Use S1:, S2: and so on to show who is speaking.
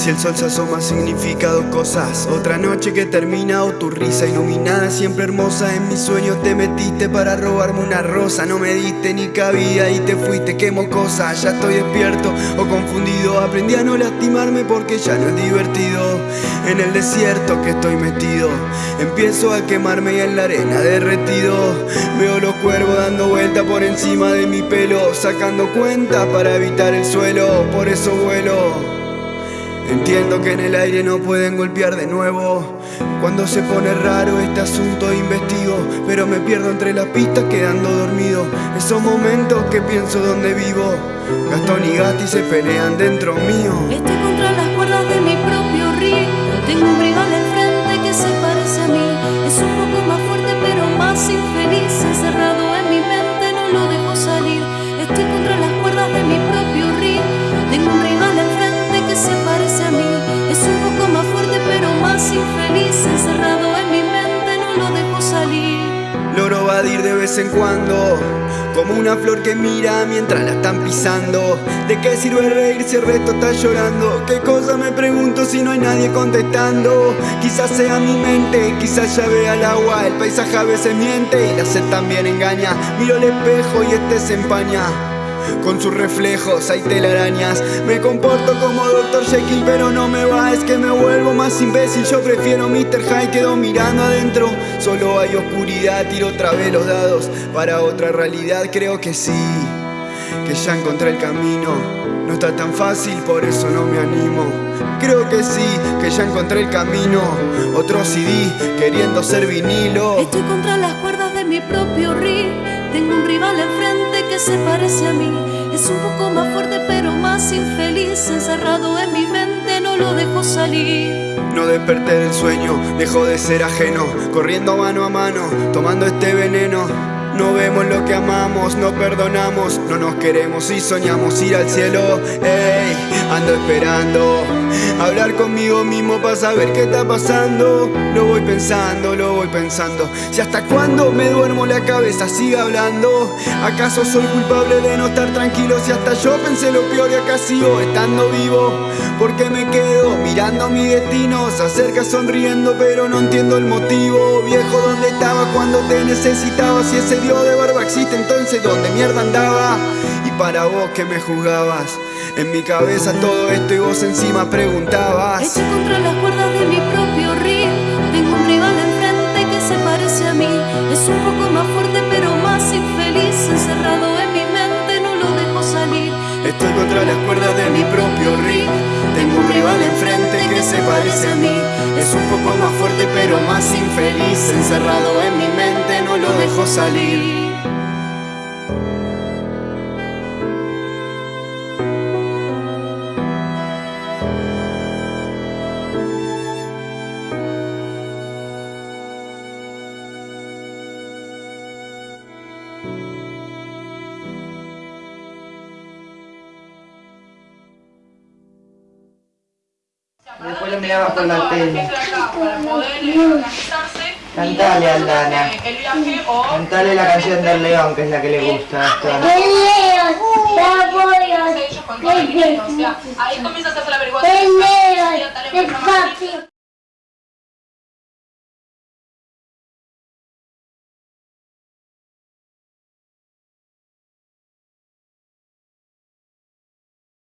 S1: Si el sol se asoma significa dos cosas. Otra noche que termina o tu risa iluminada Siempre hermosa. En mis sueños te metiste para robarme una rosa. No me diste ni cabida y te fuiste, quemo cosas Ya estoy despierto o confundido. Aprendí a no lastimarme porque ya no es divertido. En el desierto que estoy metido Empiezo a quemarme y en la arena derretido. Veo los cuervos dando vuelta por encima de mi pelo Sacando cuentas para evitar el suelo. Por eso vuelo Entiendo que en el aire no pueden golpear de nuevo. Cuando se pone raro este asunto investigo Pero me pierdo entre las pistas quedando dormido. Esos momentos que pienso donde vivo. Gastón y Gatti se pelean dentro mío
S2: salir
S1: Logro vadir de vez en cuando como una flor que mira mientras la están pisando. ¿De qué sirve reír si el resto está llorando? ¿Qué cosa me pregunto si no hay nadie contestando? Quizás sea mi mente, quizás ya vea el agua. El paisaje a veces miente y la sed también engaña. Miro el espejo y este se empaña con sus reflejos hay telarañas. Me comporto como Dr. Jekyll pero no me va. Es que me vuelvo más imbécil. Yo prefiero Mr. Hyde Quedo mirando adentro. Solo hay oscuridad Tiro otra vez los dados Para otra realidad. Creo que sí Que ya encontré el camino. No está tan fácil por eso no me animo. Creo que sí, que ya encontré el camino. Otro CD queriendo ser vinilo.
S2: Estoy contra las cuerdas de mi propio río Tengo un rival enfrente que se parece a mí. Es un poco más fuerte pero más infeliz. Encerrado en mi mente no lo dejo salir.
S1: No desperté del sueño, dejo de ser ajeno. Corriendo mano a mano, tomando este veneno no vemos lo que amamos, no perdonamos, no nos queremos y soñamos ir al cielo. Ey, ando esperando hablar conmigo mismo para saber qué está pasando. Lo voy pensando, lo voy pensando. Si hasta cuándo me duermo la cabeza sigue hablando. ¿Acaso soy culpable de no estar tranquilo? Si hasta yo pensé lo peor y acá sigo estando vivo. Porque me quedo mirando mi destino. Se acerca sonriendo, pero no entiendo el motivo. Viejo, ¿dónde estaba cuando te necesitaba? Si ese Dios de barba existe, entonces ¿dónde mierda andaba? Y para vos que me juzgabas. En mi cabeza todo esto y vos encima preguntabas
S2: Estoy contra las cuerdas de mi propio río Tengo un rival enfrente que se parece a mí Es un poco más fuerte pero más infeliz Encerrado en mi mente no lo dejo salir
S1: Estoy contra las cuerdas de mi propio río Tengo un rival enfrente que se parece a mí Es un poco más fuerte pero dejo salir
S3: Después lo miraba por la tele. Cantale, Aldana.
S4: el viaje o
S3: Cantale la canción del león, que es la que le gusta a Astana.
S5: El león,
S4: ahí comienza a hacerse la averiguación.
S5: el león,